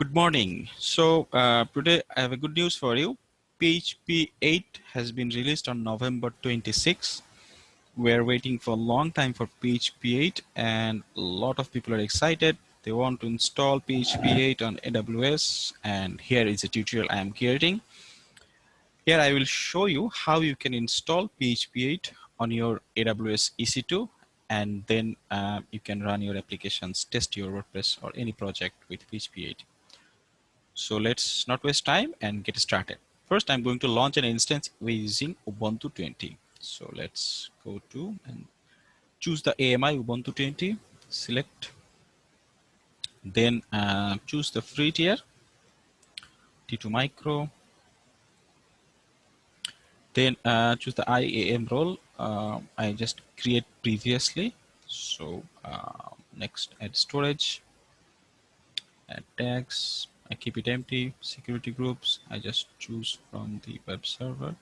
Good morning. So uh, today I have a good news for you. PHP 8 has been released on November 26. We're waiting for a long time for PHP 8 and a lot of people are excited. They want to install PHP 8 on AWS and here is a tutorial I am creating. Here I will show you how you can install PHP 8 on your AWS EC2 and then uh, you can run your applications, test your WordPress or any project with PHP 8. So let's not waste time and get started. First, I'm going to launch an instance using Ubuntu 20. So let's go to and choose the AMI Ubuntu 20, select, then uh, choose the free tier, T2 micro, then uh, choose the IAM role. Uh, I just create previously. So uh, next add storage, add tags, I keep it empty. Security groups, I just choose from the web server.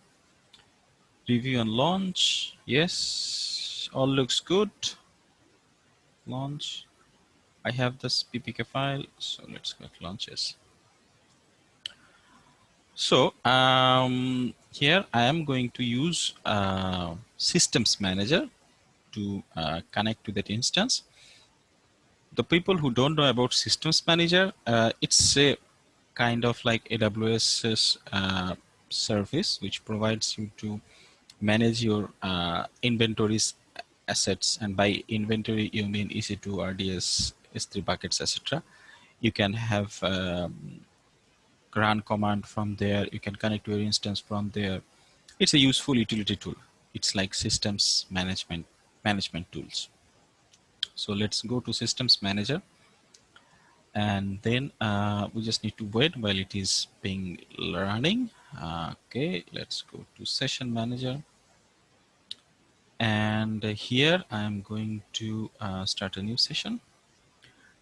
Review and launch, yes, all looks good. Launch, I have this PPK file, so let's click launches. So um, here I am going to use uh, systems manager to uh, connect to that instance the people who don't know about systems manager, uh, it's a kind of like AWS's uh, service, which provides you to manage your uh, inventories assets. And by inventory, you mean EC2, RDS, S3 buckets, etc. You can have um, command from there. You can connect to your instance from there. It's a useful utility tool. It's like systems management management tools. So let's go to systems manager. And then uh, we just need to wait while it is being running. Okay, let's go to session manager. And here I'm going to uh, start a new session.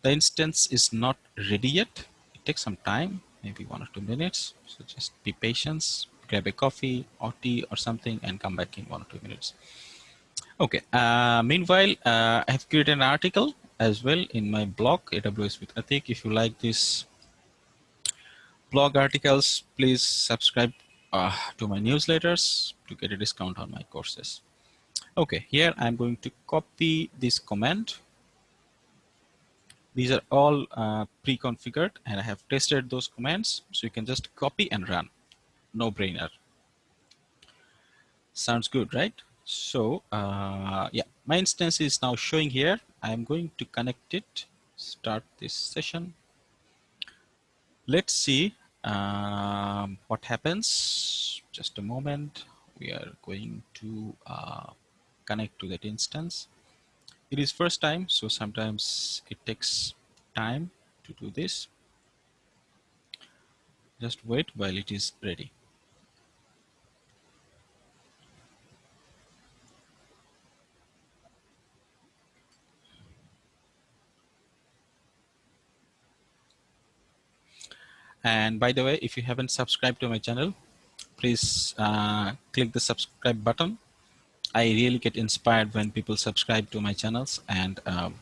The instance is not ready yet. It takes some time, maybe one or two minutes. So just be patient, grab a coffee or tea or something and come back in one or two minutes. Okay. Uh, meanwhile, uh, I have created an article as well in my blog, AWS with Atik. If you like these blog articles, please subscribe uh, to my newsletters to get a discount on my courses. Okay, here I'm going to copy this command. These are all uh, pre-configured and I have tested those commands. So you can just copy and run. No brainer. Sounds good, right? So uh, yeah, my instance is now showing here. I'm going to connect it, start this session. Let's see um, what happens. Just a moment. We are going to uh, connect to that instance. It is first time, so sometimes it takes time to do this. Just wait while it is ready. And by the way, if you haven't subscribed to my channel, please uh, click the subscribe button. I really get inspired when people subscribe to my channels. And um,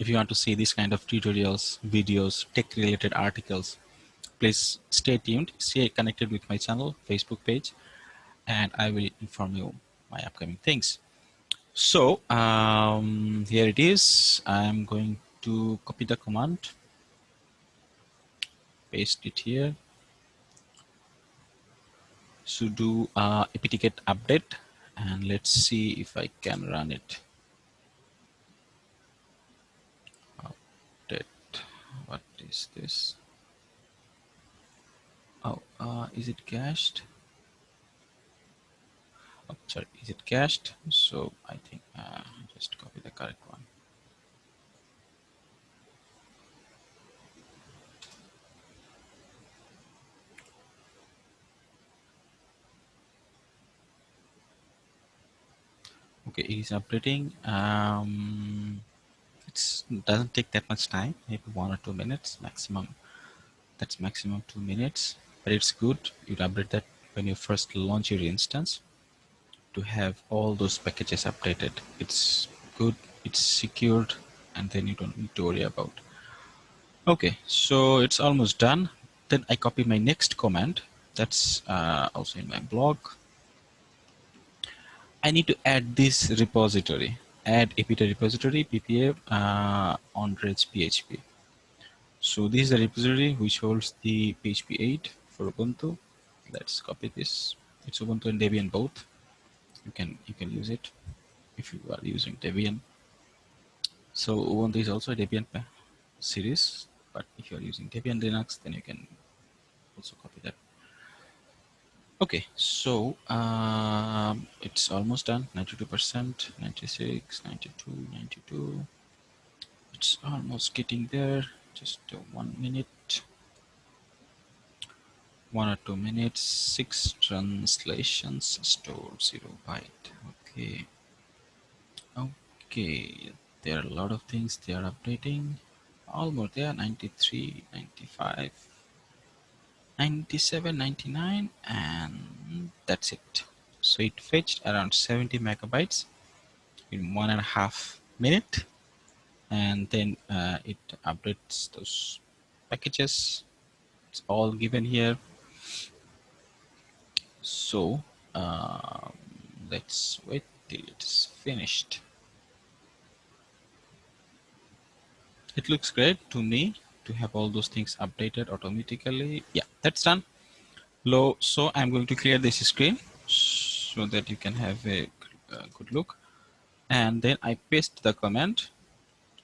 if you want to see these kind of tutorials, videos, tech related articles, please stay tuned, stay connected with my channel, Facebook page, and I will inform you my upcoming things. So um, here it is. I'm going to copy the command paste it here. Sudo uh, apt-get update and let's see if I can run it. Update. What is this? Oh uh, is it cached? Oh, sorry is it cached? So I think uh, just copy the correct one okay it is updating um, it doesn't take that much time maybe one or two minutes maximum that's maximum two minutes but it's good you update that when you first launch your instance to have all those packages updated it's good it's secured and then you don't need to worry about Okay, so it's almost done. Then I copy my next command. That's uh, also in my blog. I need to add this repository. Add apt repository ppa uh, ondrej PHP. So this is the repository which holds the PHP 8 for Ubuntu. Let's copy this. It's Ubuntu and Debian both. You can you can use it if you are using Debian. So Ubuntu is also a Debian series, but if you are using Debian Linux, then you can also copy that. Okay, so um, it's almost done, 92%, 96, 92, 92. It's almost getting there, just one minute. One or two minutes, six translations, store zero byte, okay. Okay, there are a lot of things they are updating. Almost there, 93, 95, 97 99 and that's it. So it fetched around 70 megabytes in one and a half minute and then uh, it updates those packages. It's all given here. So uh, let's wait till it's finished. It looks great to me to have all those things updated automatically. Yeah, that's done. Low. So I'm going to clear this screen so that you can have a, a good look. And then I paste the command.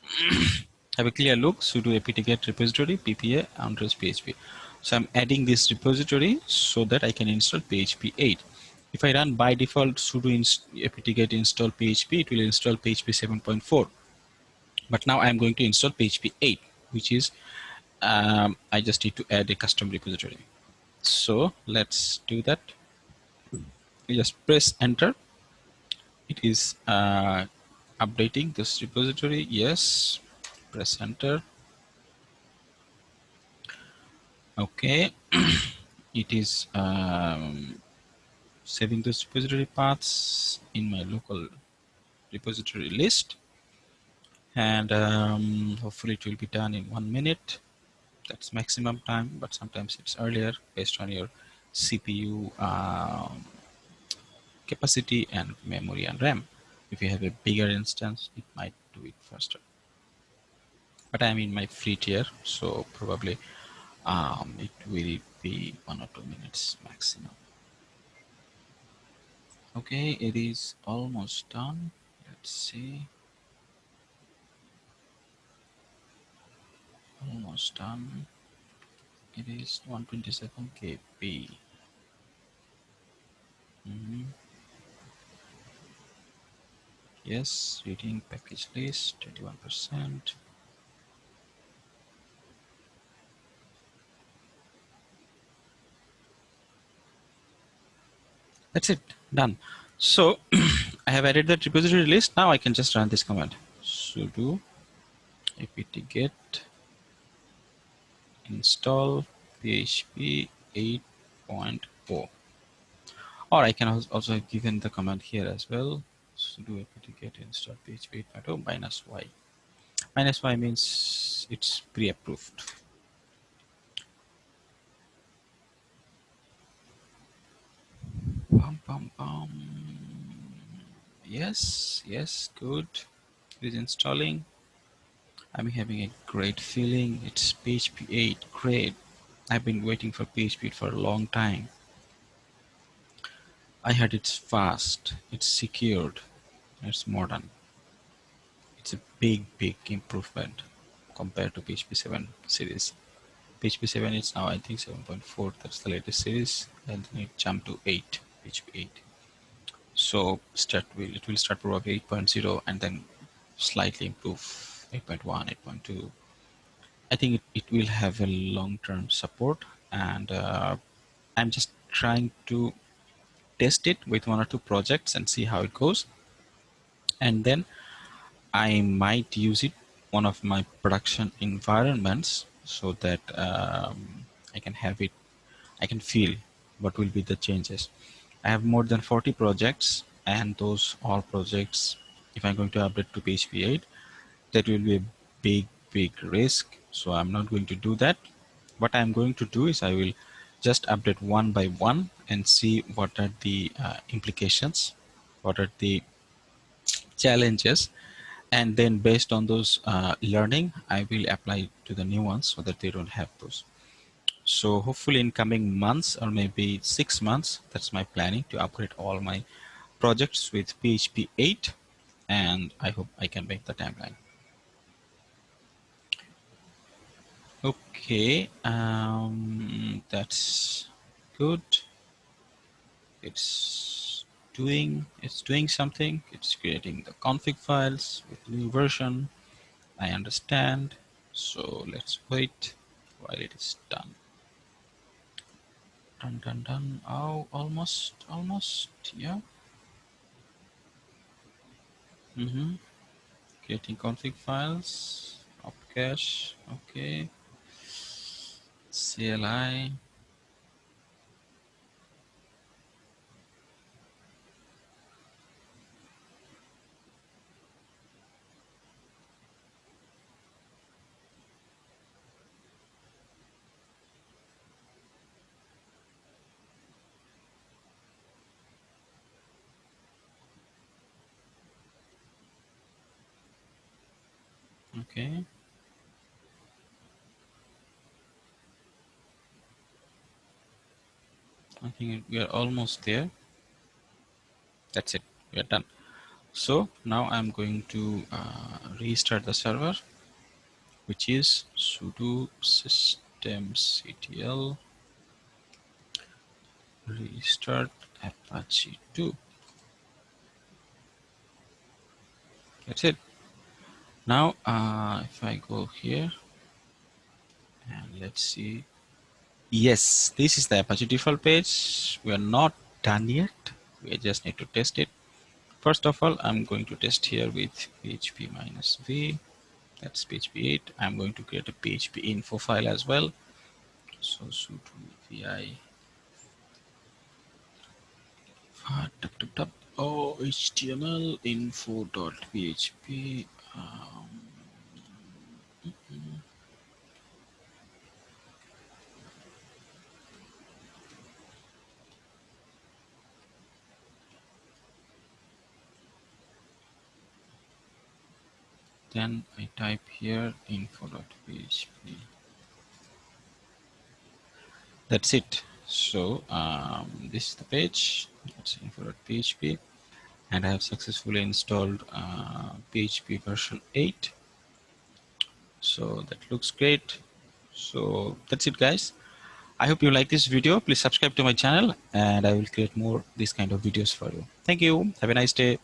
have a clear look sudo apt-get repository ppa address php. So I'm adding this repository so that I can install PHP 8. If I run by default sudo inst apt-get install PHP, it will install PHP 7.4. But now I'm going to install PHP 8 which is um, I just need to add a custom repository. So let's do that. You just press enter. It is uh, updating this repository. Yes, press enter. Okay, it is um, saving those repository paths in my local repository list and um, hopefully it will be done in one minute. That's maximum time but sometimes it's earlier based on your CPU um, capacity and memory and RAM. If you have a bigger instance it might do it faster. But I'm in my free tier so probably um, it will be one or two minutes maximum. Okay it is almost done. Let's see almost done. It is 127 kb mm -hmm. yes reading package list 21 percent. That's it. Done. So I have added that repository list. Now I can just run this command. Sudo apt-get install php 8.0 or I can also have given the command here as well. Sudo apt-get install php 8.0 minus y. Minus y means it's pre-approved. Bum, bum. yes yes good. It is installing I'm having a great feeling. It's PHP 8, great. I've been waiting for PHP for a long time. I heard it's fast, it's secured, it's modern. It's a big, big improvement compared to PHP 7 series. PHP 7 is now I think 7.4, that's the latest series, and then it jumped to 8, PHP 8. So start will it will start probably 8.0 and then slightly improve 8.1, 8.2. I think it, it will have a long-term support and uh, I'm just trying to test it with one or two projects and see how it goes. And then I might use it one of my production environments so that um, I can have it, I can feel what will be the changes. I have more than 40 projects and those all projects, if I'm going to update to PHP 8, that will be a big, big risk So I'm not going to do that. What I'm going to do is I will just update one by one and see what are the uh, implications, what are the challenges, and then based on those uh, learning, I will apply to the new ones so that they don't have those. So hopefully in coming months or maybe six months, that's my planning to upgrade all my projects with PHP 8 and I hope I can make the timeline. Okay, um, that's good. It's doing it's doing something. It's creating the config files with new version. I understand. So let's wait while it is done. Done, done, done. Oh, almost, almost, yeah. Mm-hmm. Creating config files, up cache, okay. CLI. Okay. I think we are almost there. That's it. We are done. So now I'm going to uh, restart the server, which is sudo systemctl restart apache 2. That's it. Now, uh, if I go here and let's see. Yes, this is the Apache default page. We are not done yet. We just need to test it. First of all, I'm going to test here with PHP minus V. That's PHP 8. I'm going to create a PHP info file as well. So sudo vi uh, oh, HTML info.php um, then I type here info.php that's it. So um, this is the page. That's info.php and I have successfully installed uh, PHP version 8 so that looks great. So that's it guys. I hope you like this video. Please subscribe to my channel and I will create more these kind of videos for you. Thank you. Have a nice day